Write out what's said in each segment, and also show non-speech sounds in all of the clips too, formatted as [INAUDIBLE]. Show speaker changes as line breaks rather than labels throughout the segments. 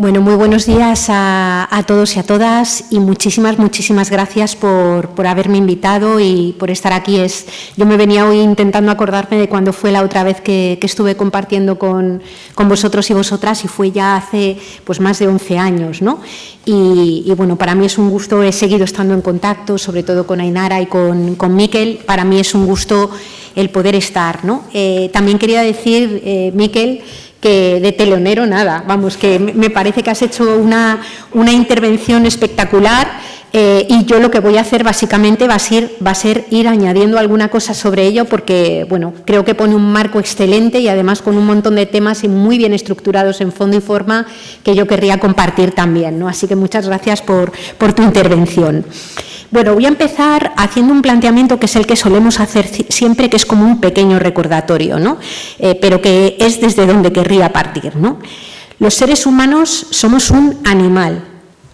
Bueno, muy buenos días a, todos y a todas y muchísimas, muchísimas gracias por, haberme invitado y por estar aquí. Es, yo me venía hoy intentando acordarme de cuando fue la otra vez que, estuve compartiendo con, vosotros y vosotras y fue ya hace pues, más de 11 años. ¿no? Y, bueno, para mí es un gusto, he seguido estando en contacto, sobre todo con Ainara y con, con Miquel. Para mí es un gusto el poder estar. ¿no? Eh, también quería decir, eh, Miquel, que de telonero nada, vamos, que me parece que has hecho una, una intervención espectacular eh, y yo lo que voy a hacer básicamente va a, ser, ir añadiendo alguna cosa sobre ello porque, bueno, creo que pone un marco excelente y además con un montón de temas y muy bien estructurados en fondo y forma que yo querría compartir también, ¿no? Así que muchas gracias por, por tu intervención. Bueno, voy a empezar haciendo un planteamiento que es el que solemos hacer siempre, que es como un pequeño recordatorio, ¿no? Eh, pero que es desde donde querría partir. ¿no? Los seres humanos somos un animal,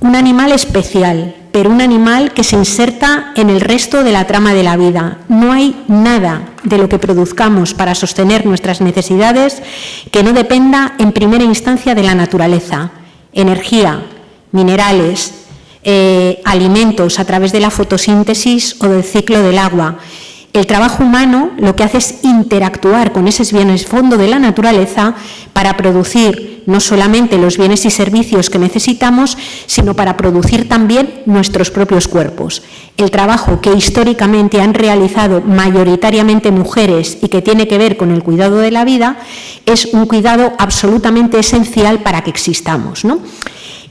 un animal especial, pero un animal que se inserta en el resto de la trama de la vida. No hay nada de lo que produzcamos para sostener nuestras necesidades que no dependa en primera instancia de la naturaleza. Energía, minerales, eh, alimentos a través de la fotosíntesis o del ciclo del agua. El trabajo humano lo que hace es interactuar con esos bienes fondo de la naturaleza para producir no solamente los bienes y servicios que necesitamos, sino para producir también nuestros propios cuerpos. El trabajo que históricamente han realizado mayoritariamente mujeres y que tiene que ver con el cuidado de la vida es un cuidado absolutamente esencial para que existamos. ¿no?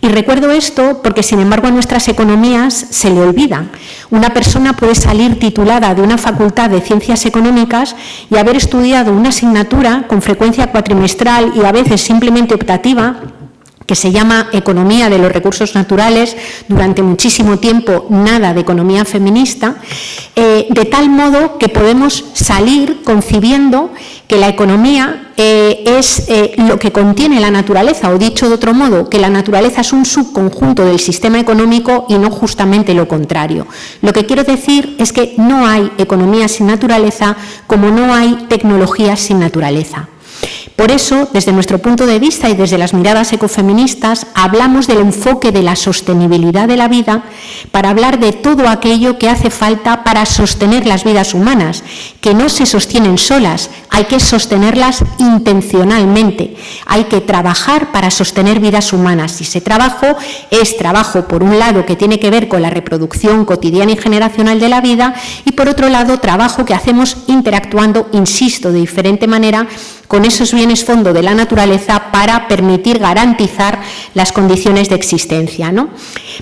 Y recuerdo esto porque, sin embargo, a nuestras economías se le olvida. Una persona puede salir titulada de una facultad de ciencias económicas y haber estudiado una asignatura con frecuencia cuatrimestral y a veces simplemente optativa que se llama Economía de los Recursos Naturales, durante muchísimo tiempo nada de economía feminista, eh, de tal modo que podemos salir concibiendo que la economía eh, es eh, lo que contiene la naturaleza, o dicho de otro modo, que la naturaleza es un subconjunto del sistema económico y no justamente lo contrario. Lo que quiero decir es que no hay economía sin naturaleza como no hay tecnología sin naturaleza. Por eso, desde nuestro punto de vista y desde las miradas ecofeministas, hablamos del enfoque de la sostenibilidad de la vida para hablar de todo aquello que hace falta para sostener las vidas humanas, que no se sostienen solas, hay que sostenerlas intencionalmente, hay que trabajar para sostener vidas humanas. Y ese trabajo es trabajo, por un lado, que tiene que ver con la reproducción cotidiana y generacional de la vida, y por otro lado, trabajo que hacemos interactuando, insisto, de diferente manera con esos bienes fondo de la naturaleza para permitir garantizar las condiciones de existencia. ¿no?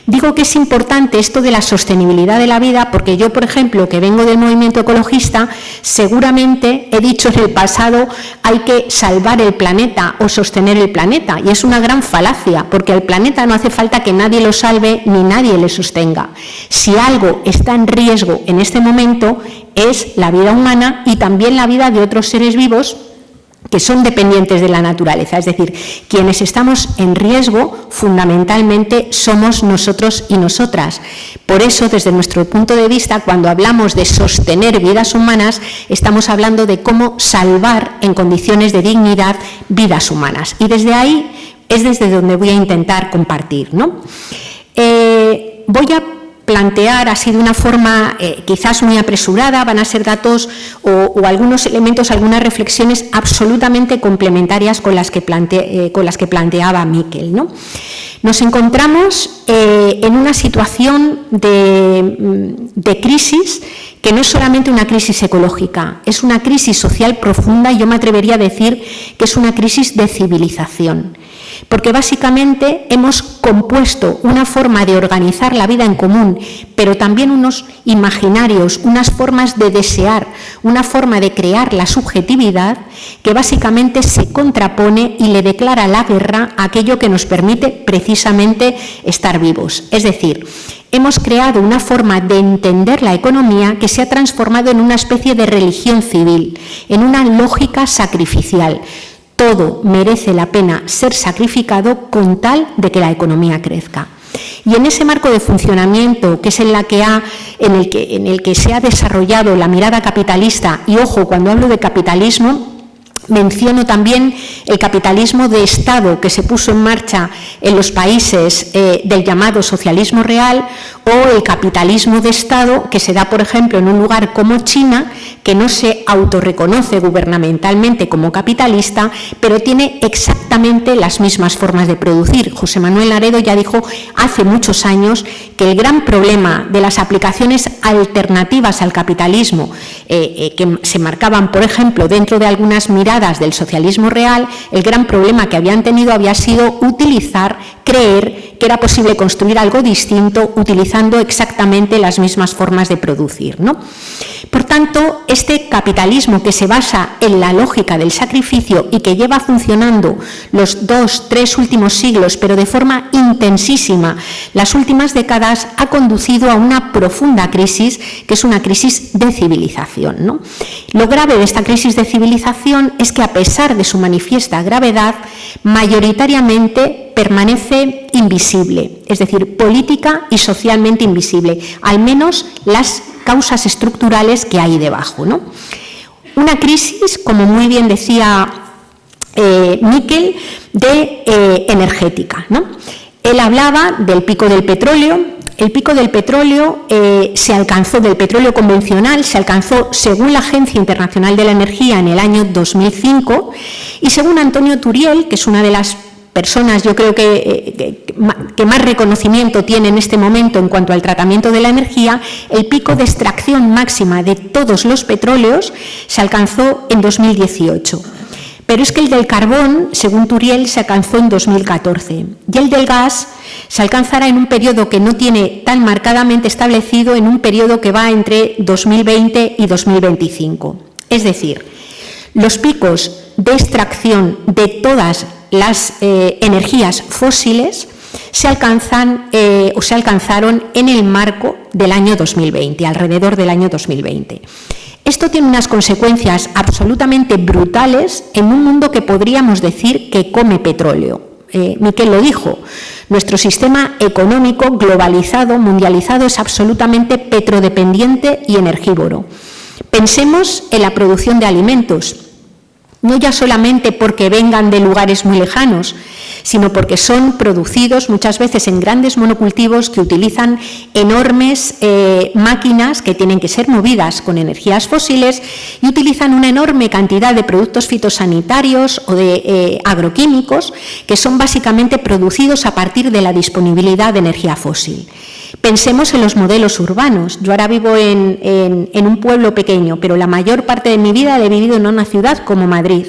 Digo que es importante esto de la sostenibilidad de la vida porque yo, por ejemplo, que vengo del movimiento ecologista, seguramente he dicho el pasado hay que salvar el planeta o sostener el planeta y es una gran falacia porque al planeta no hace falta que nadie lo salve ni nadie le sostenga. Si algo está en riesgo en este momento es la vida humana y también la vida de otros seres vivos que son dependientes de la naturaleza, es decir, quienes estamos en riesgo fundamentalmente somos nosotros y nosotras. Por eso, desde nuestro punto de vista, cuando hablamos de sostener vidas humanas, estamos hablando de cómo salvar en condiciones de dignidad vidas humanas. Y desde ahí es desde donde voy a intentar compartir. ¿no? Eh, voy a plantear así de una forma eh, quizás muy apresurada, van a ser datos o, algunos elementos, algunas reflexiones absolutamente complementarias con las que, eh, planteaba Miquel. ¿no? Nos encontramos eh, en una situación de, mm, de crisis que no es solamente una crisis ecológica, es una crisis social profunda y yo me atrevería a decir que es una crisis de civilización porque básicamente hemos compuesto una forma de organizar la vida en común, pero también unos imaginarios, unas formas de desear, una forma de crear la subjetividad que básicamente se contrapone y le declara la guerra a aquello que nos permite precisamente estar vivos. Es decir, hemos creado una forma de entender la economía que se ha transformado en una especie de religión civil, en una lógica sacrificial todo merece la pena ser sacrificado con tal de que la economía crezca. Y en ese marco de funcionamiento, que es en, la que ha, en, el que, se ha desarrollado la mirada capitalista, y ojo, cuando hablo de capitalismo, menciono también el capitalismo de Estado que se puso en marcha en los países eh, del llamado socialismo real o el capitalismo de Estado que se da, por ejemplo, en un lugar como China, que no se autorreconoce gubernamentalmente como capitalista, pero tiene exactamente las mismas formas de producir. José Manuel Laredo ya dijo hace muchos años que el gran problema de las aplicaciones alternativas al capitalismo eh, eh, que se marcaban, por ejemplo, dentro de algunas miradas del socialismo real, el gran problema que habían tenido había sido utilizar, creer que era posible construir algo distinto utilizando exactamente las mismas formas de producir. ¿no? Por tanto, este capitalismo que se basa en la lógica del sacrificio y que lleva funcionando los dos, tres últimos siglos, pero de forma intensísima, las últimas décadas, ha conducido a una profunda crisis, que es una crisis de civilización. ¿no? Lo grave de esta crisis de civilización es que, a pesar de su manifiesta gravedad, mayoritariamente permanece invisible, es decir, política y socialmente invisible, al menos las causas estructurales que hay debajo. ¿no? Una crisis, como muy bien decía eh, Miquel, de eh, energética. ¿no? Él hablaba del pico del petróleo, el pico del petróleo eh, se alcanzó, del petróleo convencional, se alcanzó, según la Agencia Internacional de la Energía, en el año 2005, y según Antonio Turiel, que es una de las personas, yo creo que, eh, que, más reconocimiento tiene en este momento en cuanto al tratamiento de la energía, el pico de extracción máxima de todos los petróleos se alcanzó en 2018. Pero es que el del carbón, según Turiel, se alcanzó en 2014 y el del gas se alcanzará en un periodo que no tiene tan marcadamente establecido, en un periodo que va entre 2020 y 2025. Es decir, los picos de extracción de todas las eh, energías fósiles se alcanzan eh, o se alcanzaron en el marco del año 2020, alrededor del año 2020. Esto tiene unas consecuencias absolutamente brutales en un mundo que podríamos decir que come petróleo. Eh, Miquel lo dijo, nuestro sistema económico globalizado, mundializado, es absolutamente petrodependiente y energívoro. Pensemos en la producción de alimentos no ya solamente porque vengan de lugares muy lejanos, sino porque son producidos muchas veces en grandes monocultivos que utilizan enormes eh, máquinas que tienen que ser movidas con energías fósiles y utilizan una enorme cantidad de productos fitosanitarios o de eh, agroquímicos que son básicamente producidos a partir de la disponibilidad de energía fósil. Pensemos en los modelos urbanos. Yo ahora vivo en, un pueblo pequeño, pero la mayor parte de mi vida he vivido en una ciudad como Madrid.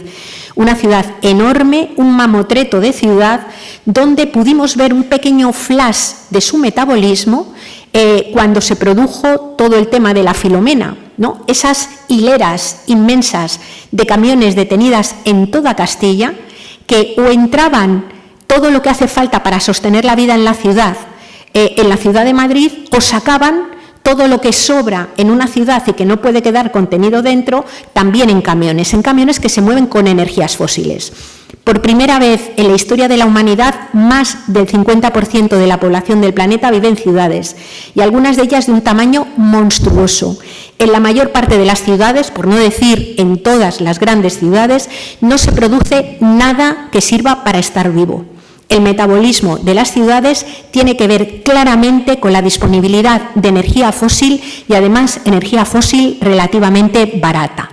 Una ciudad enorme, un mamotreto de ciudad, donde pudimos ver un pequeño flash de su metabolismo eh, cuando se produjo todo el tema de la filomena. ¿no? Esas hileras inmensas de camiones detenidas en toda Castilla, que o entraban todo lo que hace falta para sostener la vida en la ciudad, eh, en la ciudad de Madrid o sacaban todo lo que sobra en una ciudad y que no puede quedar contenido dentro, también en camiones, en camiones que se mueven con energías fósiles. Por primera vez en la historia de la humanidad, más del 50% de la población del planeta vive en ciudades y algunas de ellas de un tamaño monstruoso. En la mayor parte de las ciudades, por no decir en todas las grandes ciudades, no se produce nada que sirva para estar vivo el metabolismo de las ciudades tiene que ver claramente con la disponibilidad de energía fósil y además energía fósil relativamente barata.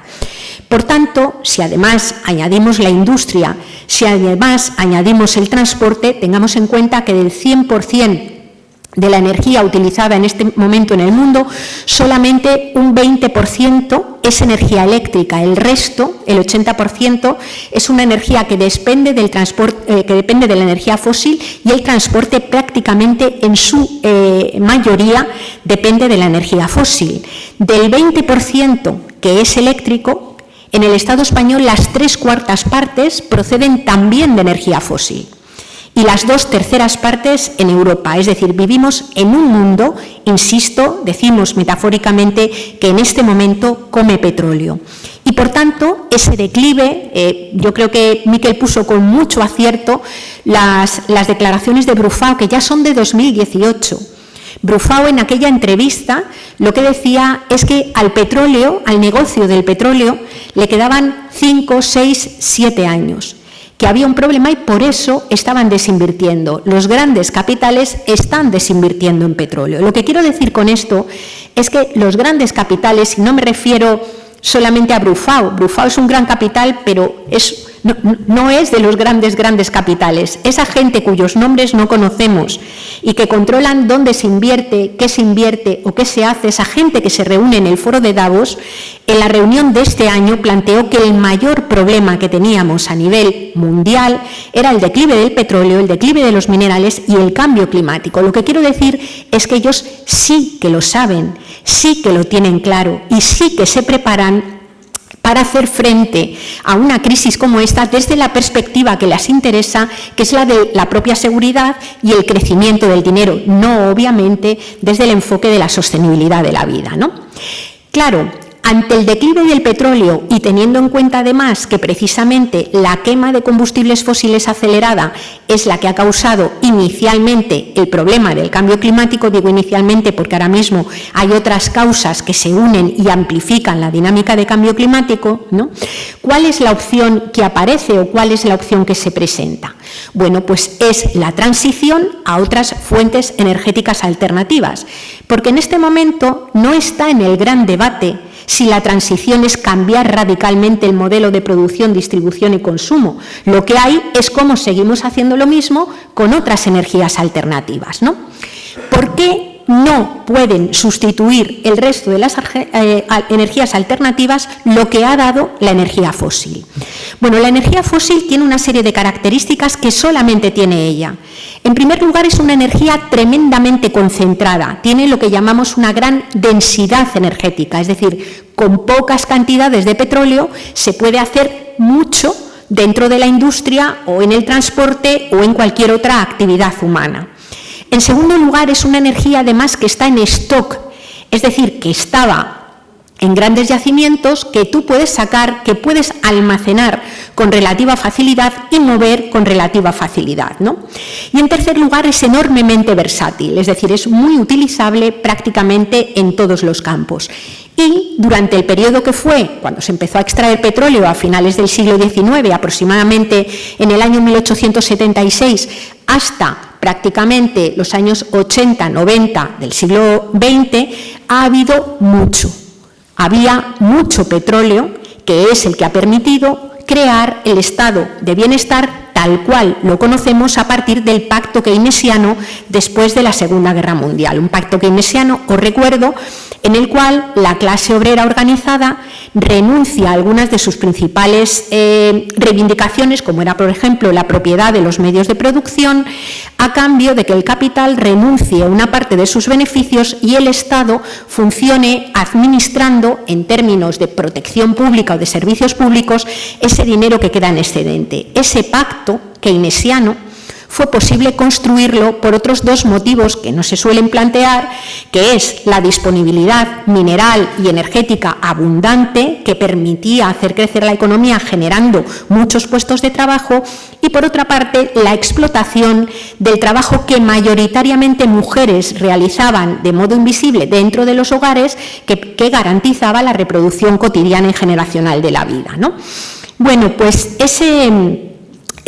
Por tanto, si además añadimos la industria, si además añadimos el transporte, tengamos en cuenta que del 100% de la energía utilizada en este momento en el mundo, solamente un 20% es energía eléctrica, el resto, el 80%, es una energía que depende, del transporte, eh, que depende de la energía fósil y el transporte prácticamente en su eh, mayoría depende de la energía fósil. Del 20% que es eléctrico, en el Estado español las tres cuartas partes proceden también de energía fósil y las dos terceras partes en Europa. Es decir, vivimos en un mundo, insisto, decimos metafóricamente, que en este momento come petróleo. Y por tanto, ese declive, eh, yo creo que Miquel puso con mucho acierto las, las declaraciones de Brufao, que ya son de 2018. Brufao en aquella entrevista lo que decía es que al petróleo, al negocio del petróleo, le quedaban 5, 6, 7 años, que había un problema y por eso estaban desinvirtiendo. Los grandes capitales están desinvirtiendo en petróleo. Lo que quiero decir con esto es que los grandes capitales, y no me refiero solamente a Brufao, Brufao es un gran capital, pero es no, es de los grandes, grandes capitales. Esa gente cuyos nombres no conocemos y que controlan dónde se invierte, qué se invierte o qué se hace, esa gente que se reúne en el foro de Davos, en la reunión de este año planteó que el mayor problema que teníamos a nivel mundial era el declive del petróleo, el declive de los minerales y el cambio climático. Lo que quiero decir es que ellos sí que lo saben, sí que lo tienen claro y sí que se preparan para hacer frente a una crisis como esta desde la perspectiva que les interesa, que es la de la propia seguridad y el crecimiento del dinero, no obviamente desde el enfoque de la sostenibilidad de la vida. ¿no? Claro, ante el declive del petróleo y teniendo en cuenta además que precisamente la quema de combustibles fósiles acelerada es la que ha causado inicialmente el problema del cambio climático, digo inicialmente porque ahora mismo hay otras causas que se unen y amplifican la dinámica de cambio climático, ¿no? ¿cuál es la opción que aparece o cuál es la opción que se presenta? Bueno, pues es la transición a otras fuentes energéticas alternativas, porque en este momento no está en el gran debate si la transición es cambiar radicalmente el modelo de producción, distribución y consumo. Lo que hay es cómo seguimos haciendo lo mismo con otras energías alternativas. ¿no? ¿Por qué no pueden sustituir el resto de las eh, energías alternativas lo que ha dado la energía fósil. Bueno, la energía fósil tiene una serie de características que solamente tiene ella. En primer lugar, es una energía tremendamente concentrada, tiene lo que llamamos una gran densidad energética, es decir, con pocas cantidades de petróleo se puede hacer mucho dentro de la industria o en el transporte o en cualquier otra actividad humana. En segundo lugar, es una energía además que está en stock, es decir, que estaba en grandes yacimientos que tú puedes sacar, que puedes almacenar con relativa facilidad y mover con relativa facilidad. ¿no? Y en tercer lugar, es enormemente versátil, es decir, es muy utilizable prácticamente en todos los campos. Y durante el periodo que fue, cuando se empezó a extraer petróleo a finales del siglo XIX, aproximadamente en el año 1876, hasta prácticamente los años 80, 90 del siglo XX, ha habido mucho. Había mucho petróleo, que es el que ha permitido crear el estado de bienestar tal cual lo conocemos a partir del pacto keynesiano después de la Segunda Guerra Mundial. Un pacto keynesiano, os recuerdo, en el cual la clase obrera organizada renuncia a algunas de sus principales eh, reivindicaciones, como era, por ejemplo, la propiedad de los medios de producción, a cambio de que el capital renuncie a una parte de sus beneficios y el Estado funcione administrando, en términos de protección pública o de servicios públicos, ese dinero que queda en excedente. Ese pacto keynesiano fue posible construirlo por otros dos motivos que no se suelen plantear, que es la disponibilidad mineral y energética abundante que permitía hacer crecer la economía generando muchos puestos de trabajo y por otra parte la explotación del trabajo que mayoritariamente mujeres realizaban de modo invisible dentro de los hogares que, garantizaba la reproducción cotidiana y generacional de la vida. ¿no? Bueno, pues ese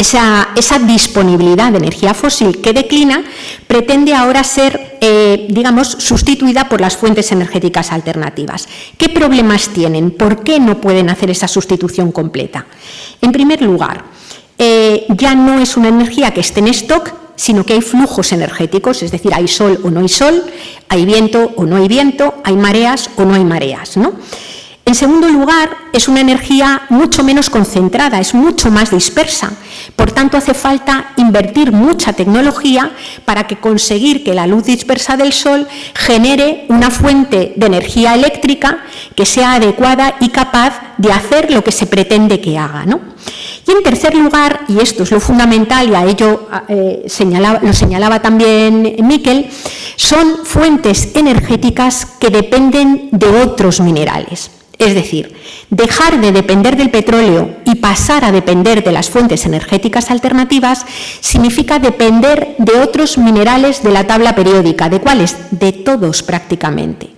esa, disponibilidad de energía fósil que declina pretende ahora ser, eh, digamos, sustituida por las fuentes energéticas alternativas. ¿Qué problemas tienen? ¿Por qué no pueden hacer esa sustitución completa? En primer lugar, eh, ya no es una energía que esté en stock, sino que hay flujos energéticos, es decir, hay sol o no hay sol, hay viento o no hay viento, hay mareas o no hay mareas. ¿no? En segundo lugar, es una energía mucho menos concentrada, es mucho más dispersa. Por tanto, hace falta invertir mucha tecnología para que conseguir que la luz dispersa del Sol genere una fuente de energía eléctrica que sea adecuada y capaz de hacer lo que se pretende que haga. Y en tercer lugar, y esto es lo fundamental, y a ello eh, lo señalaba también Miquel, son fuentes energéticas que dependen de otros minerales. Es decir, dejar de depender del petróleo y pasar a depender de las fuentes energéticas alternativas significa depender de otros minerales de la tabla periódica. ¿De cuáles? De todos prácticamente.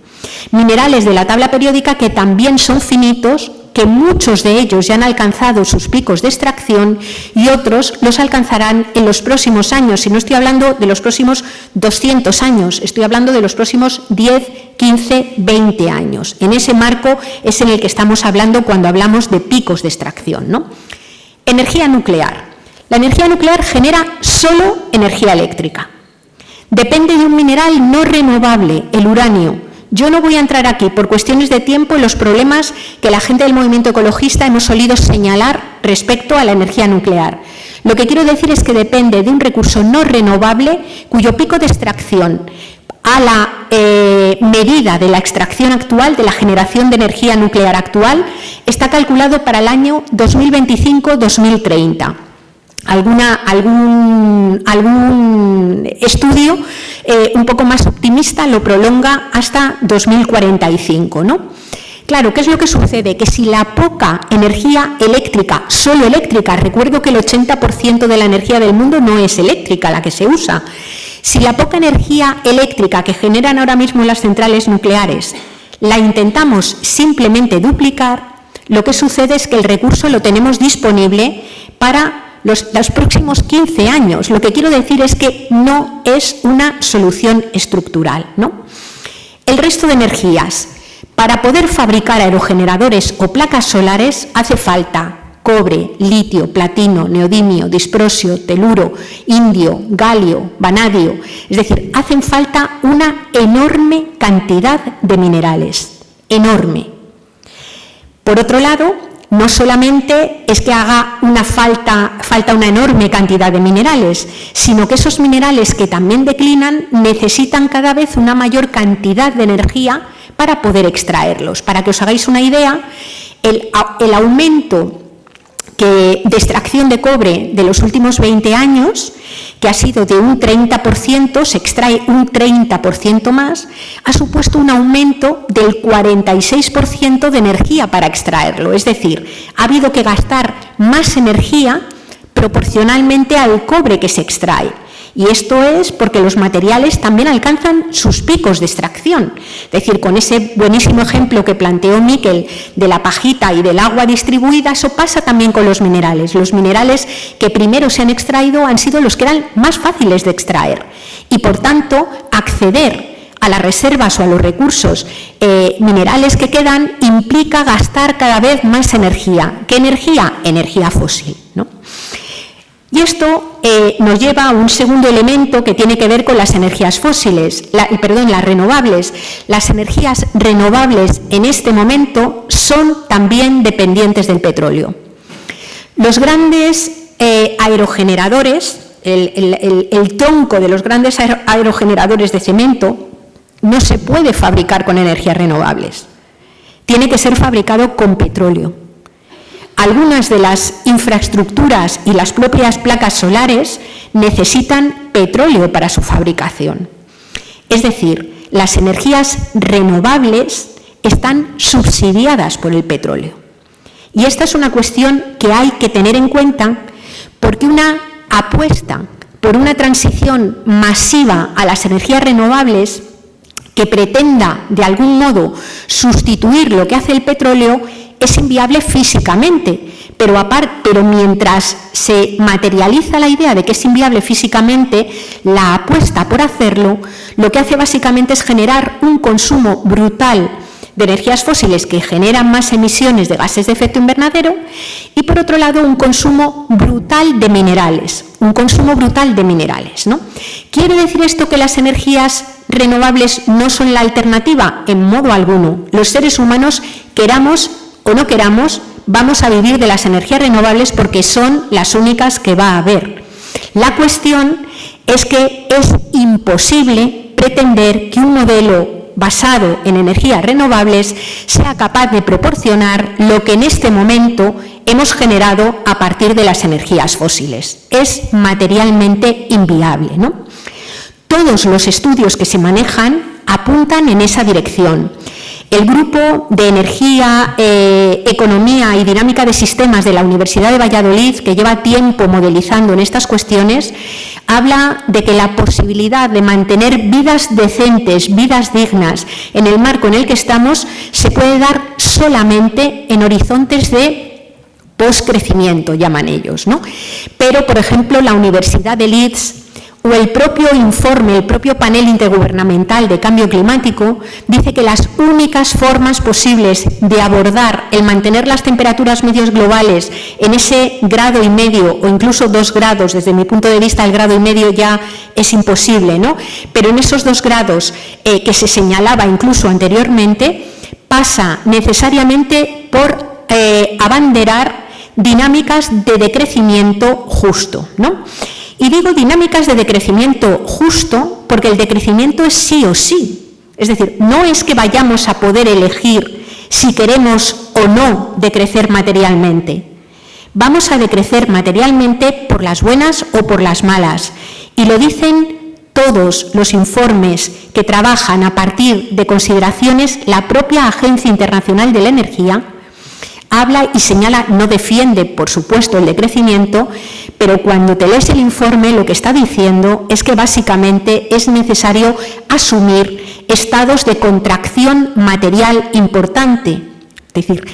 Minerales de la tabla periódica que también son finitos que muchos de ellos ya han alcanzado sus picos de extracción y otros los alcanzarán en los próximos años. Y no estoy hablando de los próximos 200 años, estoy hablando de los próximos 10, 15, 20 años. En ese marco es en el que estamos hablando cuando hablamos de picos de extracción. ¿no? Energía nuclear. La energía nuclear genera solo energía eléctrica. Depende de un mineral no renovable, el uranio, yo no voy a entrar aquí por cuestiones de tiempo en los problemas que la gente del movimiento ecologista hemos solido señalar respecto a la energía nuclear. Lo que quiero decir es que depende de un recurso no renovable cuyo pico de extracción a la eh, medida de la extracción actual, de la generación de energía nuclear actual, está calculado para el año 2025-2030 alguna, algún, estudio eh, un poco más optimista lo prolonga hasta 2045. ¿no? Claro, ¿qué es lo que sucede? Que si la poca energía eléctrica, solo eléctrica, recuerdo que el 80% de la energía del mundo no es eléctrica la que se usa, si la poca energía eléctrica que generan ahora mismo las centrales nucleares la intentamos simplemente duplicar, lo que sucede es que el recurso lo tenemos disponible para los, próximos 15 años. Lo que quiero decir es que no es una solución estructural. ¿no? El resto de energías. Para poder fabricar aerogeneradores o placas solares hace falta cobre, litio, platino, neodimio, disprosio, teluro, indio, galio, vanadio. Es decir, hacen falta una enorme cantidad de minerales, enorme. Por otro lado, no solamente es que haga una falta, falta una enorme cantidad de minerales, sino que esos minerales que también declinan necesitan cada vez una mayor cantidad de energía para poder extraerlos. Para que os hagáis una idea, el, aumento de extracción de cobre de los últimos 20 años, que ha sido de un 30%, se extrae un 30% más, ha supuesto un aumento del 46% de energía para extraerlo. Es decir, ha habido que gastar más energía proporcionalmente al cobre que se extrae. Y esto es porque los materiales también alcanzan sus picos de extracción. Es decir, con ese buenísimo ejemplo que planteó Miquel de la pajita y del agua distribuida, eso pasa también con los minerales. Los minerales que primero se han extraído han sido los que eran más fáciles de extraer. Y por tanto, acceder a las reservas o a los recursos eh, minerales que quedan implica gastar cada vez más energía. ¿Qué energía? Energía fósil. ¿no? Y esto eh, nos lleva a un segundo elemento que tiene que ver con las energías fósiles, perdón, las renovables. Las energías renovables en este momento son también dependientes del petróleo. Los grandes eh, aerogeneradores, el, el tronco de los grandes aerogeneradores de cemento, no se puede fabricar con energías renovables. Tiene que ser fabricado con petróleo algunas de las infraestructuras y las propias placas solares necesitan petróleo para su fabricación. Es decir, las energías renovables están subsidiadas por el petróleo. Y esta es una cuestión que hay que tener en cuenta porque una apuesta por una transición masiva a las energías renovables que pretenda de algún modo sustituir lo que hace el petróleo es inviable físicamente, pero, mientras se materializa la idea de que es inviable físicamente, la apuesta por hacerlo, lo que hace básicamente es generar un consumo brutal de energías fósiles que generan más emisiones de gases de efecto invernadero y, por otro lado, un consumo brutal de minerales, un consumo brutal de minerales. ¿no? ¿Quiere decir esto que las energías renovables no son la alternativa? En modo alguno. Los seres humanos queramos o no queramos, vamos a vivir de las energías renovables porque son las únicas que va a haber. La cuestión es que es imposible pretender que un modelo basado en energías renovables sea capaz de proporcionar lo que en este momento hemos generado a partir de las energías fósiles. Es materialmente inviable. Todos los estudios que se manejan apuntan en esa dirección. El grupo de energía, eh, economía y dinámica de sistemas de la Universidad de Valladolid, que lleva tiempo modelizando en estas cuestiones, habla de que la posibilidad de mantener vidas decentes, vidas dignas, en el marco en el que estamos, se puede dar solamente en horizontes de postcrecimiento, llaman ellos. ¿no? Pero, por ejemplo, la Universidad de Leeds o el propio informe, el propio panel intergubernamental de cambio climático dice que las únicas formas posibles de abordar el mantener las temperaturas medios globales en ese grado y medio o incluso dos grados, desde mi punto de vista el grado y medio ya es imposible, ¿no? pero en esos dos grados eh, que se señalaba incluso anteriormente, pasa necesariamente por eh, abanderar dinámicas de decrecimiento justo. ¿no? Y digo dinámicas de decrecimiento justo porque el decrecimiento es sí o sí. Es decir, no es que vayamos a poder elegir si queremos o no decrecer materialmente. Vamos a decrecer materialmente por las buenas o por las malas. Y lo dicen todos los informes que trabajan a partir de consideraciones la propia Agencia Internacional de la Energía, habla y señala, no defiende, por supuesto, el decrecimiento, pero cuando te lees el informe lo que está diciendo es que básicamente es necesario asumir estados de contracción material importante. Es decir,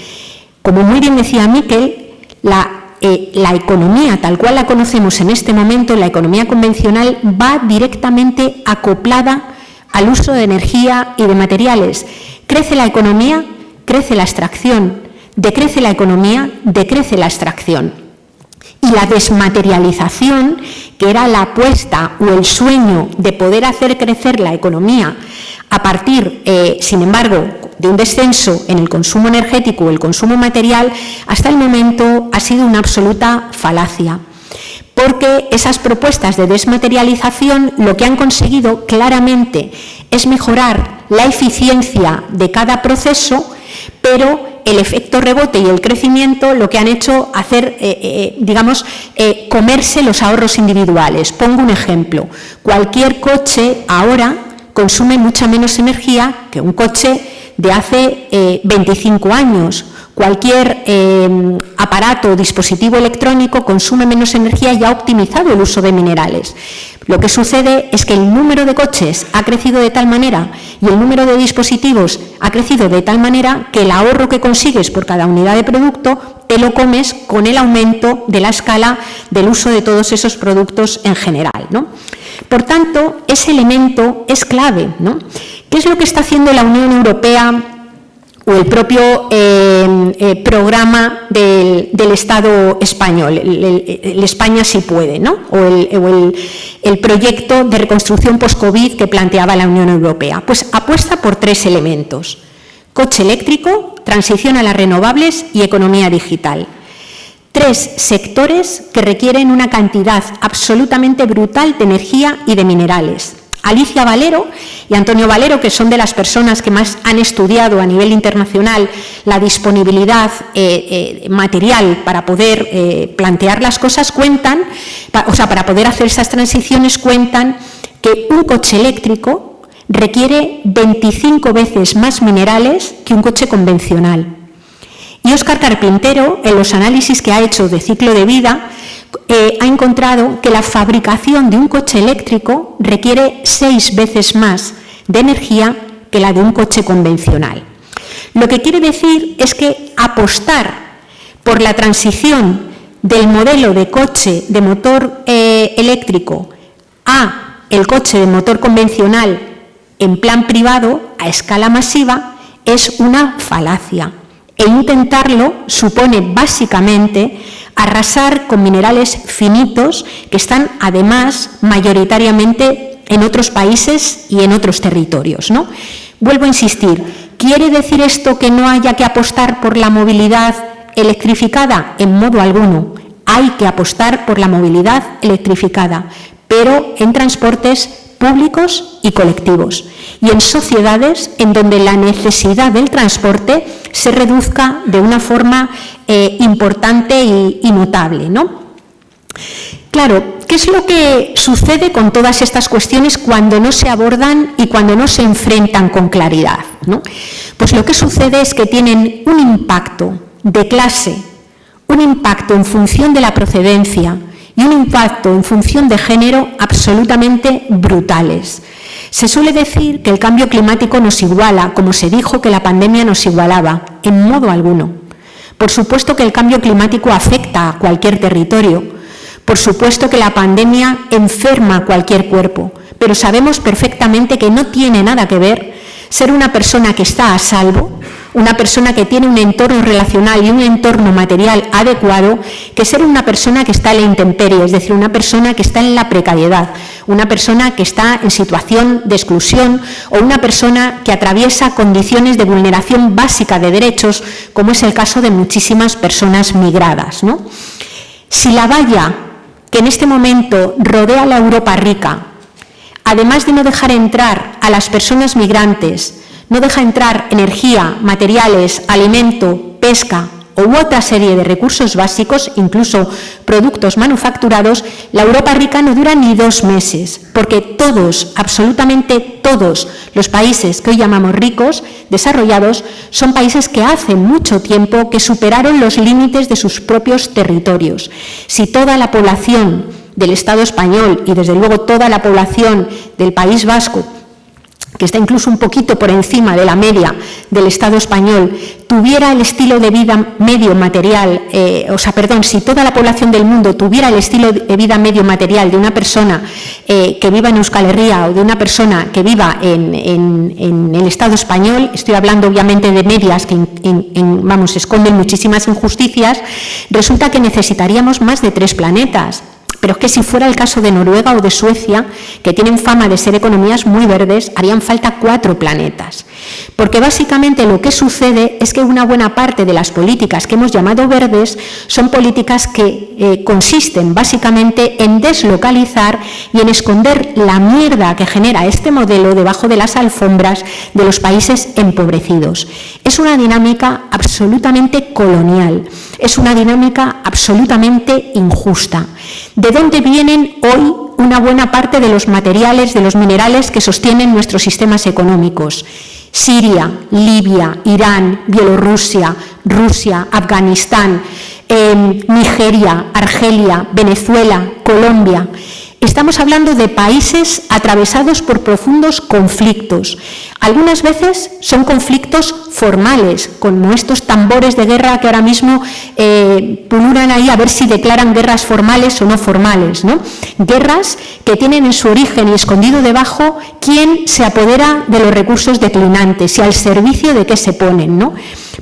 como muy bien decía Miquel, la, eh, la economía tal cual la conocemos en este momento, la economía convencional, va directamente acoplada al uso de energía y de materiales. Crece la economía, crece la extracción, decrece la economía, decrece la extracción. Y la desmaterialización, que era la apuesta o el sueño de poder hacer crecer la economía a partir, eh, sin embargo, de un descenso en el consumo energético o el consumo material, hasta el momento ha sido una absoluta falacia. Porque esas propuestas de desmaterialización lo que han conseguido claramente es mejorar la eficiencia de cada proceso, pero el efecto rebote y el crecimiento lo que han hecho hacer, eh, eh, digamos, eh, comerse los ahorros individuales. Pongo un ejemplo. Cualquier coche ahora consume mucha menos energía que un coche de hace 25 años. Cualquier aparato o dispositivo electrónico consume menos energía y ha optimizado el uso de minerales. Lo que sucede es que el número de coches ha crecido de tal manera y el número de dispositivos ha crecido de tal manera que el ahorro que consigues por cada unidad de producto te lo comes con el aumento de la escala del uso de todos esos productos en general. Por tanto, ese elemento es clave. ¿Qué es lo que está haciendo la Unión Europea o el propio eh, eh, programa del, Estado español, el, España sí puede, ¿no? o, el, proyecto de reconstrucción post-COVID que planteaba la Unión Europea. Pues apuesta por tres elementos, coche eléctrico, transición a las renovables y economía digital. Tres sectores que requieren una cantidad absolutamente brutal de energía y de minerales. Alicia Valero y Antonio Valero, que son de las personas que más han estudiado a nivel internacional la disponibilidad eh, eh, material para poder eh, plantear las cosas, cuentan, o sea, para poder hacer esas transiciones, cuentan que un coche eléctrico requiere 25 veces más minerales que un coche convencional. Y Óscar Carpintero, en los análisis que ha hecho de ciclo de vida, ha encontrado que la fabricación de un coche eléctrico requiere seis veces más de energía que la de un coche convencional. Lo que quiere decir es que apostar por la transición del modelo de coche de motor eh, eléctrico a el coche de motor convencional en plan privado, a escala masiva, es una falacia. E intentarlo supone básicamente arrasar con minerales finitos que están además mayoritariamente en otros países y en otros territorios. ¿no? Vuelvo a insistir, ¿quiere decir esto que no haya que apostar por la movilidad electrificada? En modo alguno. Hay que apostar por la movilidad electrificada, pero en transportes públicos y colectivos, y en sociedades en donde la necesidad del transporte se reduzca de una forma eh, importante y, notable. ¿no? Claro, ¿qué es lo que sucede con todas estas cuestiones cuando no se abordan y cuando no se enfrentan con claridad? Pues lo que sucede es que tienen un impacto de clase, un impacto en función de la procedencia y un impacto en función de género absolutamente brutales. Se suele decir que el cambio climático nos iguala, como se dijo que la pandemia nos igualaba, en modo alguno. Por supuesto que el cambio climático afecta a cualquier territorio, por supuesto que la pandemia enferma cualquier cuerpo, pero sabemos perfectamente que no tiene nada que ver ser una persona que está a salvo, una persona que tiene un entorno relacional y un entorno material adecuado, que ser una persona que está en la intemperie, es decir, una persona que está en la precariedad, una persona que está en situación de exclusión o una persona que atraviesa condiciones de vulneración básica de derechos, como es el caso de muchísimas personas migradas. ¿no? Si la valla que en este momento rodea la Europa rica, además de no dejar entrar a las personas migrantes, no deja entrar energía, materiales, alimento, pesca u otra serie de recursos básicos, incluso productos manufacturados, la Europa rica no dura ni dos meses, porque todos, absolutamente todos los países que hoy llamamos ricos, desarrollados, son países que hace mucho tiempo que superaron los límites de sus propios territorios. Si toda la población del Estado español y desde luego toda la población del País Vasco que está incluso un poquito por encima de la media del Estado español, tuviera el estilo de vida medio material, eh, o sea, perdón, si toda la población del mundo tuviera el estilo de vida medio material de una persona eh, que viva en Euskal Herria o de una persona que viva en, el Estado español, estoy hablando obviamente de medias que vamos, esconden muchísimas injusticias, resulta que necesitaríamos más de tres planetas. Pero es que si fuera el caso de Noruega o de Suecia, que tienen fama de ser economías muy verdes, harían falta cuatro planetas. Porque básicamente lo que sucede es que una buena parte de las políticas que hemos llamado verdes son políticas que eh, consisten básicamente en deslocalizar y en esconder la mierda que genera este modelo debajo de las alfombras de los países empobrecidos. Es una dinámica absolutamente colonial, es una dinámica absolutamente injusta. ¿De dónde vienen hoy una buena parte de los materiales, de los minerales que sostienen nuestros sistemas económicos? Siria, Libia, Irán, Bielorrusia, Rusia, Afganistán, em, Nigeria, Argelia, Venezuela, Colombia. Estamos hablando de países atravesados por profundos conflictos. Algunas veces son conflictos formales, como estos tambores de guerra que ahora mismo eh, pululan ahí a ver si declaran guerras formales o no formales. ¿no? Guerras que tienen en su origen y escondido debajo quién se apodera de los recursos declinantes y al servicio de qué se ponen. ¿no?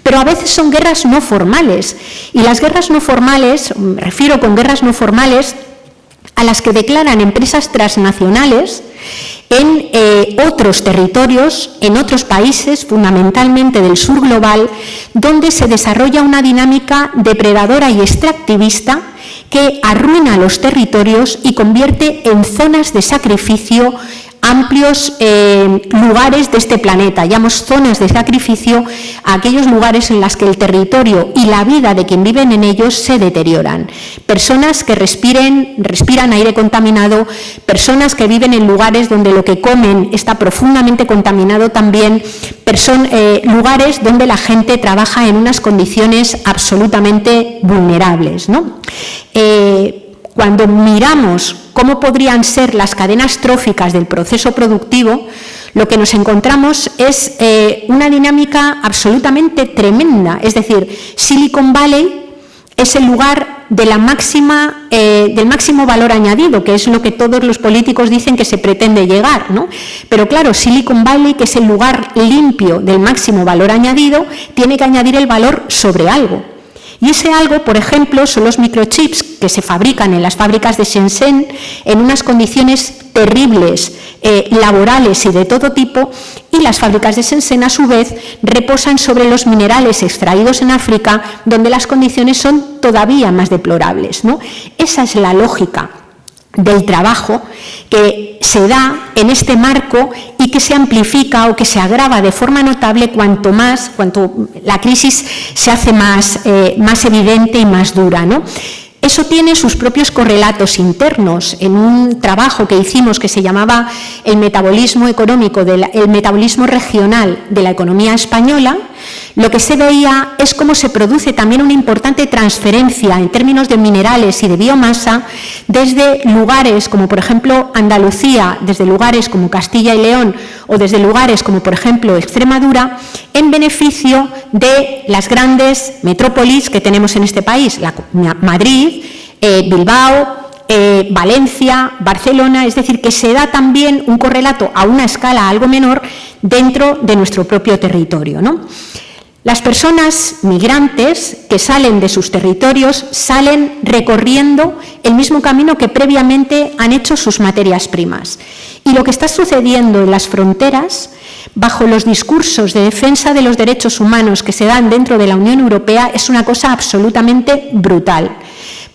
Pero a veces son guerras no formales. Y las guerras no formales, me refiero con guerras no formales, a las que declaran empresas transnacionales en eh, otros territorios, en otros países, fundamentalmente del sur global, donde se desarrolla una dinámica depredadora y extractivista que arruina los territorios y convierte en zonas de sacrificio amplios eh, lugares de este planeta, llamamos zonas de sacrificio a aquellos lugares en los que el territorio y la vida de quien viven en ellos se deterioran. Personas que respiren, respiran aire contaminado, personas que viven en lugares donde lo que comen está profundamente contaminado también, eh, lugares donde la gente trabaja en unas condiciones absolutamente vulnerables. ¿no? Eh, cuando miramos cómo podrían ser las cadenas tróficas del proceso productivo, lo que nos encontramos es eh, una dinámica absolutamente tremenda. Es decir, Silicon Valley es el lugar eh, del máximo valor añadido, que es lo que todos los políticos dicen que se pretende llegar. Pero claro, Silicon Valley, que es el lugar limpio del máximo valor añadido, tiene que añadir el valor sobre algo. Y ese algo, por ejemplo, son los microchips que se fabrican en las fábricas de Shenzhen en unas condiciones terribles, eh, laborales y de todo tipo, y las fábricas de Shenzhen, a su vez, reposan sobre los minerales extraídos en África, donde las condiciones son todavía más deplorables. ¿no? Esa es la lógica del trabajo que se da en este marco y que se amplifica o que se agrava de forma notable cuanto más, cuanto la crisis se hace más, eh, más evidente y más dura. ¿no? Eso tiene sus propios correlatos internos. En un trabajo que hicimos que se llamaba el metabolismo económico, el metabolismo regional de la economía española, lo que se veía es cómo se produce también una importante transferencia en términos de minerales y de biomasa desde lugares como por ejemplo Andalucía, desde lugares como Castilla y León o desde lugares como por ejemplo Extremadura, en beneficio de las grandes metrópolis que tenemos en este país, Madrid, eh, Bilbao, eh, Valencia, Barcelona, es decir, que se da también un correlato a una escala algo menor dentro de nuestro propio territorio. ¿no? Las personas migrantes que salen de sus territorios salen recorriendo el mismo camino que previamente han hecho sus materias primas. Y lo que está sucediendo en las fronteras, bajo los discursos de defensa de los derechos humanos que se dan dentro de la Unión Europea, es una cosa absolutamente brutal.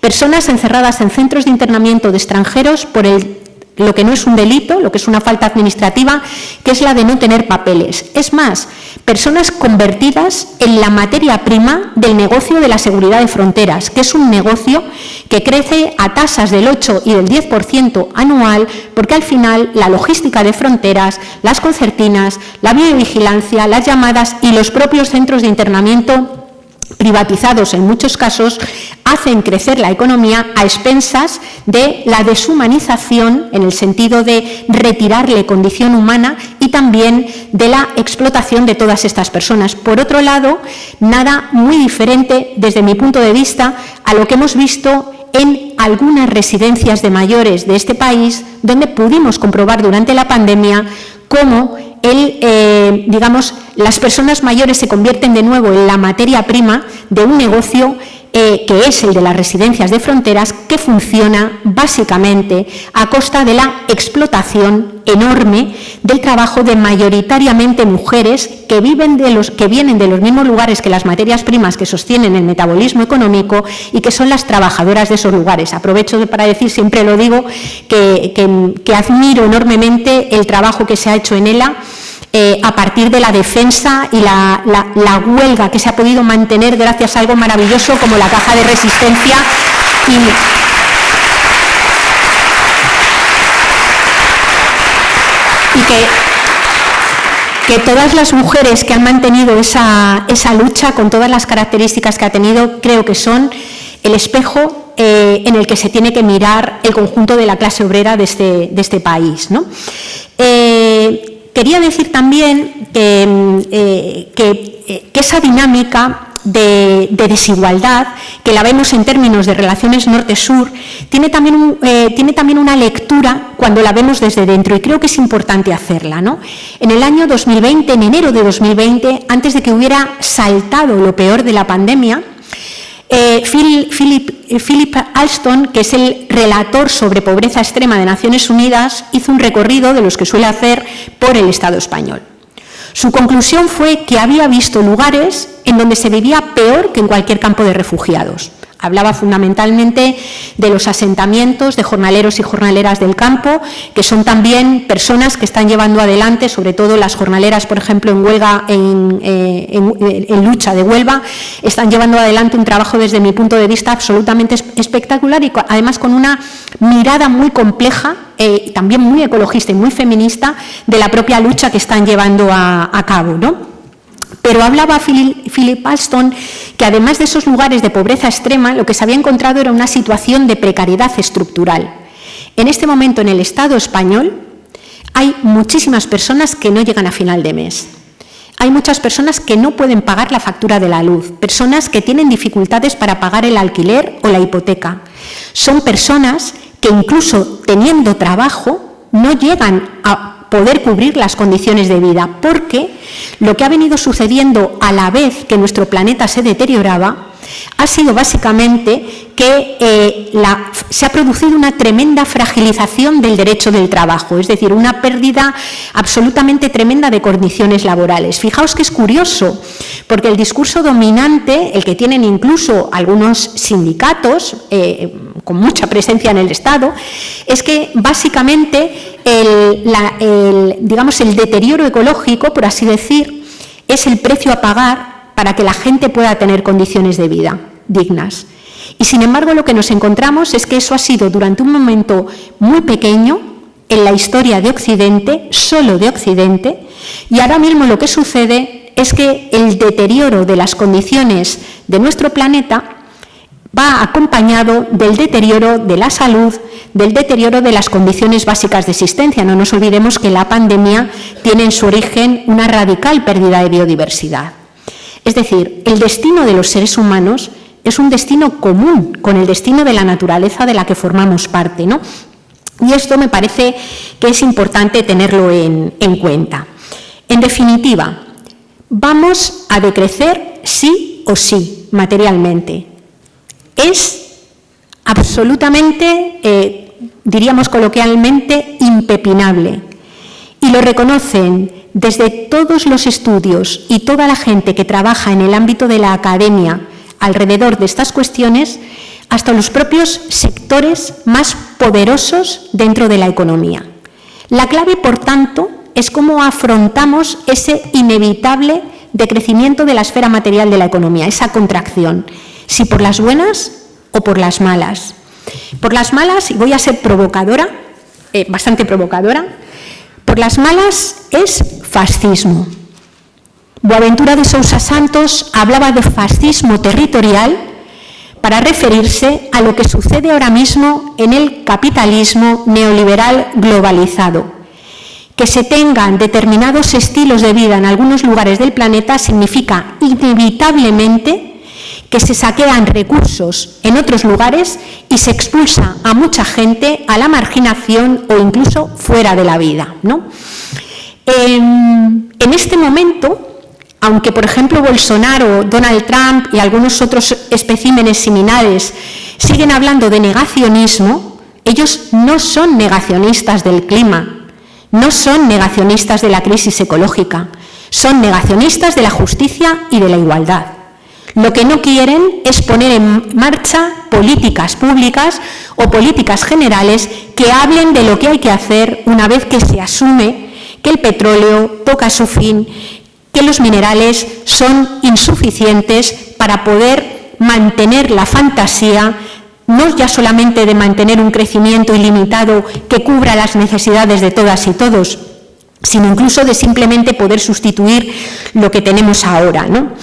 Personas encerradas en centros de internamiento de extranjeros por el lo que no es un delito, lo que es una falta administrativa, que es la de no tener papeles. Es más, personas convertidas en la materia prima del negocio de la seguridad de fronteras, que es un negocio que crece a tasas del 8 y del 10% anual, porque al final la logística de fronteras, las concertinas, la videovigilancia, las llamadas y los propios centros de internamiento privatizados en muchos casos, hacen crecer la economía a expensas de la deshumanización en el sentido de retirarle condición humana y también de la explotación de todas estas personas. Por otro lado, nada muy diferente desde mi punto de vista a lo que hemos visto en algunas residencias de mayores de este país, donde pudimos comprobar durante la pandemia cómo el, eh, digamos, las personas mayores se convierten de nuevo en la materia prima de un negocio eh, que es el de las residencias de fronteras, que funciona básicamente a costa de la explotación enorme del trabajo de mayoritariamente mujeres que, viven de los, que vienen de los mismos lugares que las materias primas que sostienen el metabolismo económico y que son las trabajadoras de esos lugares. Aprovecho para decir, siempre lo digo, que, que admiro enormemente el trabajo que se ha hecho en ELA eh, a partir de la defensa y la, huelga que se ha podido mantener gracias a algo maravilloso como la caja de resistencia y, que, todas las mujeres que han mantenido esa, lucha con todas las características que ha tenido, creo que son el espejo eh, en el que se tiene que mirar el conjunto de la clase obrera de este, de este país. ¿no? Eh, quería decir también que, mm, eh, eh, que, esa dinámica de, desigualdad, que la vemos en términos de relaciones norte-sur, tiene, también eh, tiene también una lectura cuando la vemos desde dentro y creo que es importante hacerla. ¿no? En el año 2020, en enero de 2020, antes de que hubiera saltado lo peor de la pandemia, eh, eh, Philip, Alston, que es el relator sobre pobreza extrema de Naciones Unidas, hizo un recorrido de los que suele hacer por el Estado español. Su conclusión fue que había visto lugares en donde se vivía peor que en cualquier campo de refugiados. Hablaba fundamentalmente de los asentamientos de jornaleros y jornaleras del campo, que son también personas que están llevando adelante, sobre todo las jornaleras, por ejemplo, en huelga, en, eh, lucha de Huelva, están llevando adelante un trabajo desde mi punto de vista absolutamente espectacular y además con una mirada muy compleja, eh, también muy ecologista y muy feminista de la propia lucha que están llevando a, a cabo. ¿no? Pero hablaba Philip Alston que además de esos lugares de pobreza extrema, lo que se había encontrado era una situación de precariedad estructural. En este momento en el Estado español hay muchísimas personas que no llegan a final de mes. Hay muchas personas que no pueden pagar la factura de la luz, personas que tienen dificultades para pagar el alquiler o la hipoteca. Son personas que incluso teniendo trabajo no llegan a poder cubrir las condiciones de vida, porque lo que ha venido sucediendo a la vez que nuestro planeta se deterioraba ha sido básicamente que eh, se ha producido una tremenda fragilización del derecho del trabajo, es decir, una pérdida absolutamente tremenda de condiciones laborales. Fijaos que es curioso, porque el discurso dominante, el que tienen incluso algunos sindicatos eh, con mucha presencia en el Estado, es que básicamente el, digamos, el deterioro ecológico, por así decir, es el precio a pagar para que la gente pueda tener condiciones de vida dignas. Y sin embargo lo que nos encontramos es que eso ha sido durante un momento muy pequeño en la historia de Occidente, solo de Occidente, y ahora mismo lo que sucede es que el deterioro de las condiciones de nuestro planeta va acompañado del deterioro de la salud, del deterioro de las condiciones básicas de existencia. No nos olvidemos que la pandemia tiene en su origen una radical pérdida de biodiversidad. Es decir, el destino de los seres humanos es un destino común con el destino de la naturaleza de la que formamos parte. ¿no? Y esto me parece que es importante tenerlo en, en cuenta. En definitiva, vamos a decrecer sí o sí materialmente es absolutamente, eh, diríamos coloquialmente, impepinable. Y lo reconocen desde todos los estudios y toda la gente que trabaja en el ámbito de la academia alrededor de estas cuestiones, hasta los propios sectores más poderosos dentro de la economía. La clave, por tanto, es cómo afrontamos ese inevitable decrecimiento de la esfera material de la economía, esa contracción si por las buenas o por las malas. Por las malas, y voy a ser provocadora, eh, bastante provocadora, por las malas es fascismo. Boaventura de Sousa Santos hablaba de fascismo territorial para referirse a lo que sucede ahora mismo en el capitalismo neoliberal globalizado. Que se tengan determinados estilos de vida en algunos lugares del planeta significa inevitablemente que se saquean recursos en otros lugares y se expulsa a mucha gente a la marginación o incluso fuera de la vida. En, en este momento, aunque por ejemplo Bolsonaro, Donald Trump y algunos otros especímenes similares siguen hablando de negacionismo, ellos no son negacionistas del clima, no son negacionistas de la crisis ecológica, son negacionistas de la justicia y de la igualdad. Lo que no quieren es poner en marcha políticas públicas o políticas generales que hablen de lo que hay que hacer una vez que se asume que el petróleo toca su fin, que los minerales son insuficientes para poder mantener la fantasía no ya solamente de mantener un crecimiento ilimitado que cubra las necesidades de todas y todos, sino incluso de simplemente poder sustituir lo que tenemos ahora. ¿no?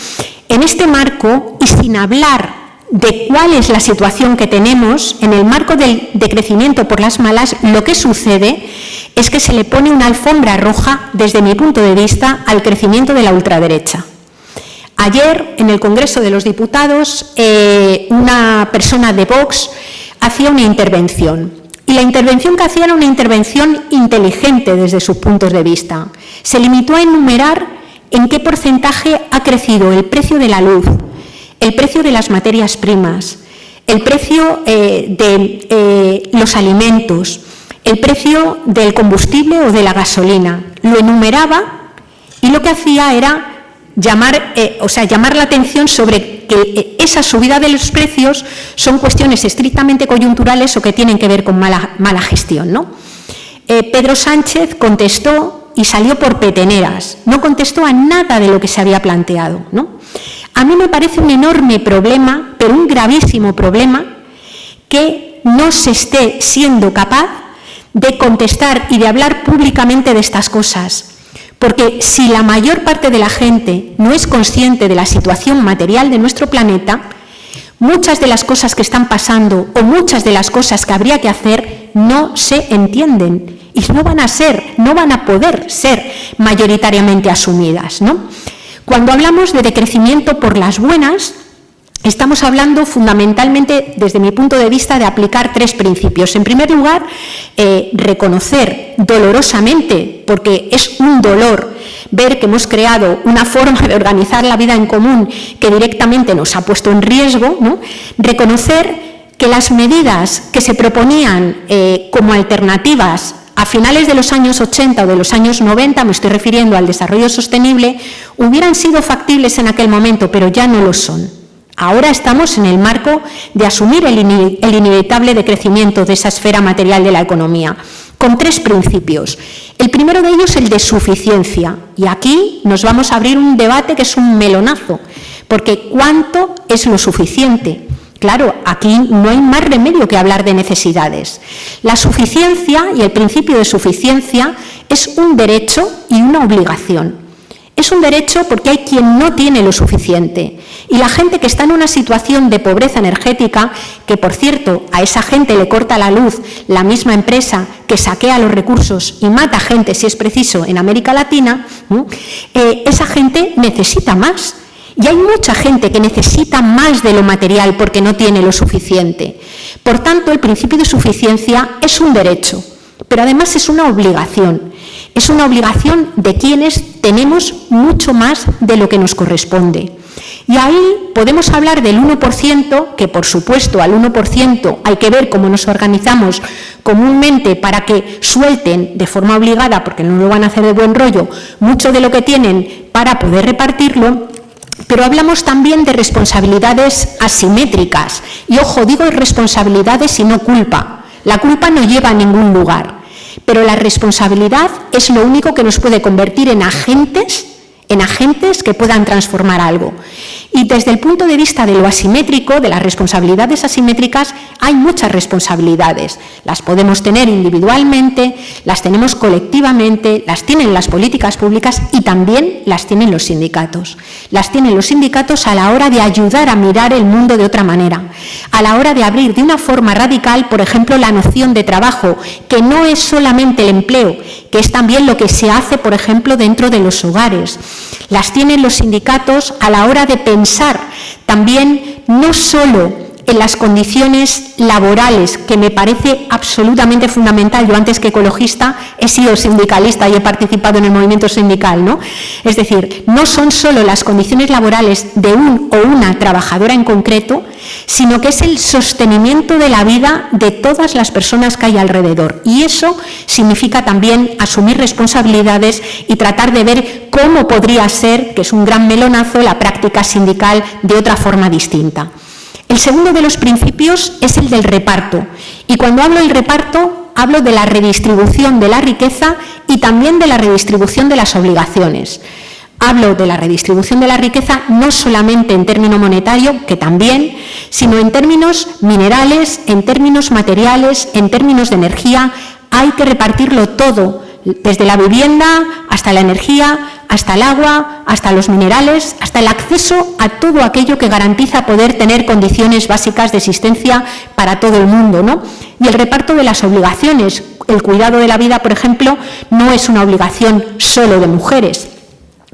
En este marco, y sin hablar de cuál es la situación que tenemos, en el marco del decrecimiento por las malas, lo que sucede es que se le pone una alfombra roja, desde mi punto de vista, al crecimiento de la ultraderecha. Ayer, en el Congreso de los Diputados, eh, una persona de Vox hacía una intervención. Y la intervención que hacía era una intervención inteligente desde sus puntos de vista. Se limitó a enumerar en qué porcentaje ha crecido el precio de la luz, el precio de las materias primas, el precio eh, de eh, los alimentos, el precio del combustible o de la gasolina. Lo enumeraba y lo que hacía era llamar, eh, o sea, llamar la atención sobre que esa subida de los precios son cuestiones estrictamente coyunturales o que tienen que ver con mala, mala gestión. ¿no? Pedro Sánchez contestó y salió por peteneras, no contestó a nada de lo que se había planteado. ¿no? A mí me parece un enorme problema, pero un gravísimo problema, que no se esté siendo capaz de contestar y de hablar públicamente de estas cosas. Porque si la mayor parte de la gente no es consciente de la situación material de nuestro planeta, muchas de las cosas que están pasando o muchas de las cosas que habría que hacer no se entienden y no van a ser, no van a poder ser mayoritariamente asumidas. ¿no? Cuando hablamos de decrecimiento por las buenas, Estamos hablando fundamentalmente, desde mi punto de vista, de aplicar tres principios. En primer lugar, eh, reconocer dolorosamente, porque es un dolor ver que hemos creado una forma de organizar la vida en común que directamente nos ha puesto en riesgo, ¿no? reconocer que las medidas que se proponían eh, como alternativas a finales de los años 80 o de los años 90, me estoy refiriendo al desarrollo sostenible, hubieran sido factibles en aquel momento, pero ya no lo son. Ahora estamos en el marco de asumir el, inevitable decrecimiento de esa esfera material de la economía, con tres principios. El primero de ellos, el de suficiencia. Y aquí nos vamos a abrir un debate que es un melonazo, porque ¿cuánto es lo suficiente? Claro, aquí no hay más remedio que hablar de necesidades. La suficiencia y el principio de suficiencia es un derecho y una obligación. Es un derecho porque hay quien no tiene lo suficiente. Y la gente que está en una situación de pobreza energética, que por cierto a esa gente le corta la luz la misma empresa que saquea los recursos y mata gente si es preciso en América Latina, eh, esa gente necesita más. Y hay mucha gente que necesita más de lo material porque no tiene lo suficiente. Por tanto, el principio de suficiencia es un derecho, pero además es una obligación. Es una obligación de quienes tenemos mucho más de lo que nos corresponde. Y ahí podemos hablar del 1%, que por supuesto al 1% hay que ver cómo nos organizamos comúnmente para que suelten de forma obligada, porque no lo van a hacer de buen rollo, mucho de lo que tienen para poder repartirlo, pero hablamos también de responsabilidades asimétricas. Y ojo, digo responsabilidades y no culpa. La culpa no lleva a ningún lugar. Pero la responsabilidad es lo único que nos puede convertir en agentes, en agentes que puedan transformar algo. Y desde el punto de vista de lo asimétrico, de las responsabilidades asimétricas, hay muchas responsabilidades. Las podemos tener individualmente, las tenemos colectivamente, las tienen las políticas públicas y también las tienen los sindicatos. Las tienen los sindicatos a la hora de ayudar a mirar el mundo de otra manera, a la hora de abrir de una forma radical, por ejemplo, la noción de trabajo, que no es solamente el empleo, que es también lo que se hace, por ejemplo, dentro de los hogares. Las tienen los sindicatos a la hora de pensar también no solo en las condiciones laborales, que me parece absolutamente fundamental. Yo antes que ecologista he sido sindicalista y he participado en el movimiento sindical. ¿no? Es decir, no son solo las condiciones laborales de un o una trabajadora en concreto, sino que es el sostenimiento de la vida de todas las personas que hay alrededor. Y eso significa también asumir responsabilidades y tratar de ver cómo podría ser, que es un gran melonazo, la práctica sindical de otra forma distinta. El segundo de los principios es el del reparto. Y cuando hablo del reparto, hablo de la redistribución de la riqueza y también de la redistribución de las obligaciones. Hablo de la redistribución de la riqueza no solamente en término monetario, que también, sino en términos minerales, en términos materiales, en términos de energía. Hay que repartirlo todo, desde la vivienda hasta la energía, hasta el agua, hasta los minerales, hasta el acceso a todo aquello que garantiza poder tener condiciones básicas de existencia para todo el mundo. ¿no? Y el reparto de las obligaciones. El cuidado de la vida, por ejemplo, no es una obligación solo de mujeres.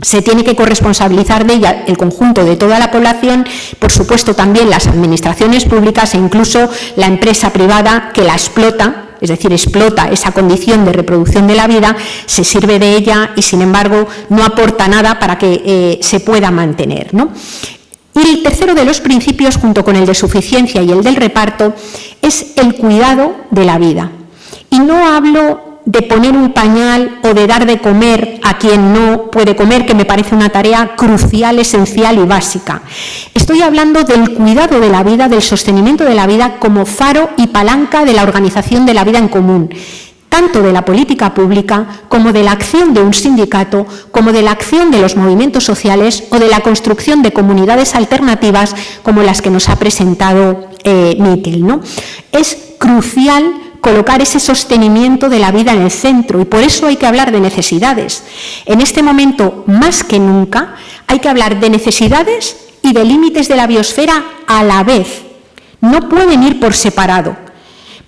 Se tiene que corresponsabilizar de ella el conjunto de toda la población, por supuesto también las administraciones públicas e incluso la empresa privada que la explota es decir, explota esa condición de reproducción de la vida, se sirve de ella y, sin embargo, no aporta nada para que eh, se pueda mantener. Y el tercero de los principios, junto con el de suficiencia y el del reparto, es el cuidado de la vida. Y no hablo de poner un pañal o de dar de comer a quien no puede comer, que me parece una tarea crucial, esencial y básica. Estoy hablando del cuidado de la vida, del sostenimiento de la vida como faro y palanca de la organización de la vida en común tanto de la política pública como de la acción de un sindicato, como de la acción de los movimientos sociales o de la construcción de comunidades alternativas como las que nos ha presentado eh, ¿no? Es crucial colocar ese sostenimiento de la vida en el centro y por eso hay que hablar de necesidades. En este momento, más que nunca, hay que hablar de necesidades y de límites de la biosfera a la vez. No pueden ir por separado,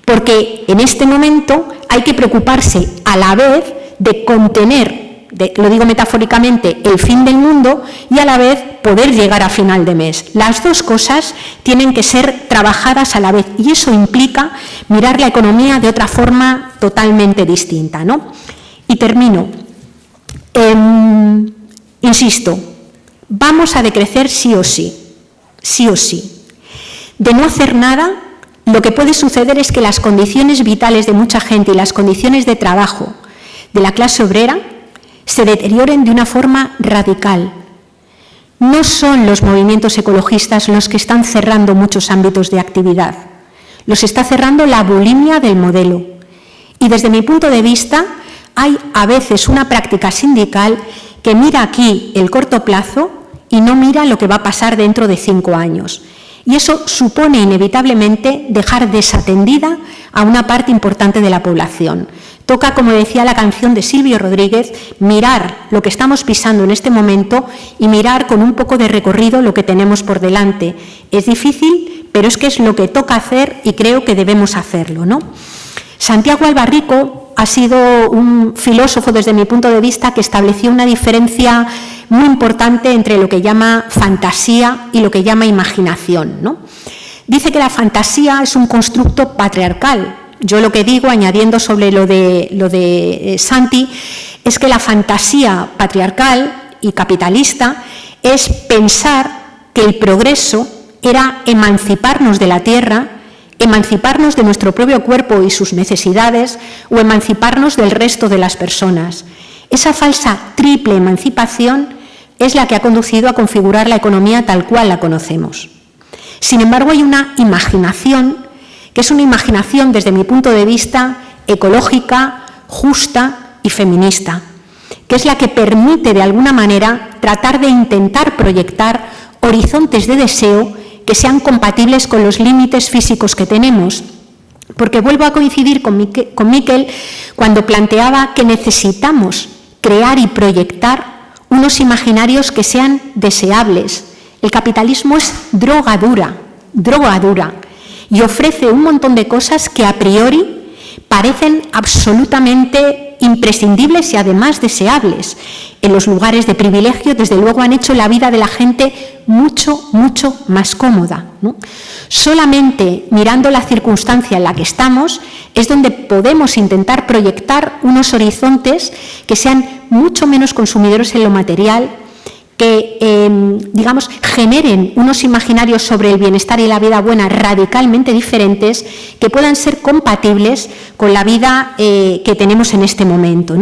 porque en este momento hay que preocuparse a la vez de contener lo digo metafóricamente, el fin del mundo y a la vez poder llegar a final de mes. Las dos cosas tienen que ser trabajadas a la vez y eso implica mirar la economía de otra forma totalmente distinta. ¿no? Y termino. Em, insisto, vamos a decrecer sí o sí, sí o sí. De no hacer nada, lo que puede suceder es que las condiciones vitales de mucha gente y las condiciones de trabajo de la clase obrera se deterioren de una forma radical. No son los movimientos ecologistas los que están cerrando muchos ámbitos de actividad. Los está cerrando la bulimia del modelo. Y desde mi punto de vista, hay a veces una práctica sindical que mira aquí el corto plazo y no mira lo que va a pasar dentro de cinco años. y eso supone inevitablemente dejar desatendida a una parte importante de la población. Toca, como decía la canción de Silvio Rodríguez, mirar lo que estamos pisando en este momento y mirar con un poco de recorrido lo que tenemos por delante. Es difícil, pero es que es lo que toca hacer y creo que debemos hacerlo. ¿no? Santiago Albarrico ha sido un filósofo, desde mi punto de vista, que estableció una diferencia muy importante entre lo que llama fantasía y lo que llama imaginación. ¿no? Dice que la fantasía es un constructo patriarcal. Yo lo que digo, añadiendo sobre lo de, lo de eh, Santi, es que la fantasía patriarcal y capitalista es pensar que el progreso era emanciparnos de la tierra, emanciparnos de nuestro propio cuerpo y sus necesidades o emanciparnos del resto de las personas. Esa falsa triple emancipación es la que ha conducido a configurar la economía tal cual la conocemos. Sin embargo, hay una imaginación, que es una imaginación desde mi punto de vista ecológica, justa y feminista, que es la que permite de alguna manera tratar de intentar proyectar horizontes de deseo que sean compatibles con los límites físicos que tenemos. Porque vuelvo a coincidir con Miquel cuando planteaba que necesitamos crear y proyectar unos imaginarios que sean deseables. El capitalismo es droga dura, droga dura, y ofrece un montón de cosas que a priori parecen absolutamente imprescindibles y además deseables. En los lugares de privilegio, desde luego, han hecho la vida de la gente mucho, mucho más cómoda. Solamente mirando la circunstancia en la que estamos es donde podemos intentar proyectar unos horizontes que sean mucho menos consumidores en lo material, que, em, digamos, generen unos imaginarios sobre el bienestar y la vida buena radicalmente diferentes, que puedan ser compatibles con la vida eh, que tenemos en este momento.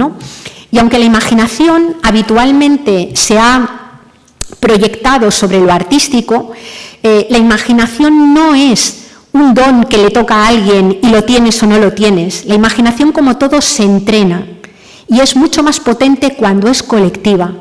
Y aunque la imaginación habitualmente se ha proyectado sobre lo artístico, eh, la imaginación no es un don que le toca a alguien y lo tienes o no lo tienes. La imaginación, como todo, se entrena y es mucho más potente cuando es colectiva.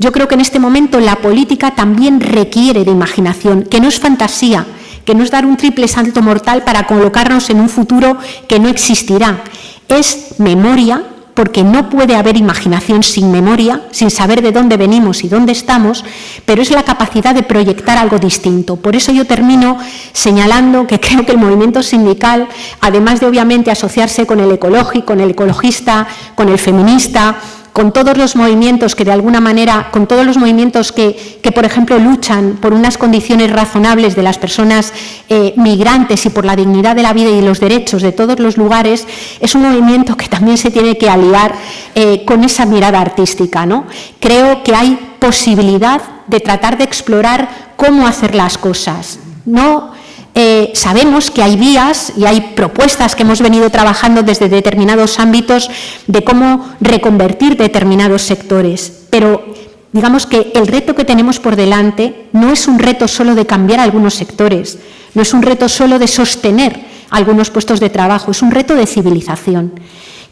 Yo creo que en este momento la política también requiere de imaginación, que no es fantasía, que no es dar un triple salto mortal para colocarnos en un futuro que no existirá. Es memoria, porque no puede haber imaginación sin memoria, sin saber de dónde venimos y dónde estamos, pero es la capacidad de proyectar algo distinto. Por eso yo termino señalando que [LAUGHS] creo que el movimiento sindical, además de obviamente asociarse con el ecológico, con el ecologista, con el feminista, con todos los movimientos que de alguna manera, con todos los movimientos que, por ejemplo, luchan por unas condiciones razonables de las personas eh, migrantes y por la dignidad de la vida y los derechos de todos los lugares, es un movimiento que también se tiene que aliar eh, con esa mirada artística. ¿no? Creo que hay posibilidad de tratar de explorar cómo hacer las cosas. No eh, sabemos que hay vías y hay propuestas que hemos venido trabajando desde determinados ámbitos de cómo reconvertir determinados sectores, pero digamos que el reto que tenemos por delante no es un reto solo de cambiar algunos sectores, no es un reto solo de sostener algunos puestos de trabajo, es un reto de civilización.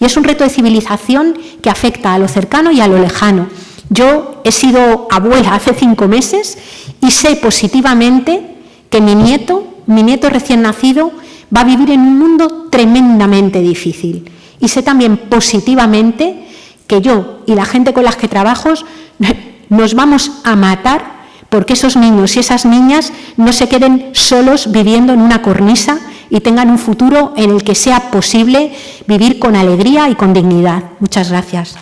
Y es un reto de civilización que afecta a lo cercano y a lo lejano. Yo he sido abuela [LAUGHS] hace cinco meses y sé positivamente que mi nieto mi nieto recién nacido va a vivir en un mundo tremendamente difícil. Y sé también positivamente que yo y la gente con las que trabajo [LAUGHS] nos vamos a matar porque esos niños y esas niñas no se queden solos viviendo en una cornisa y tengan un futuro en el que sea posible vivir con alegría y con dignidad. Muchas gracias.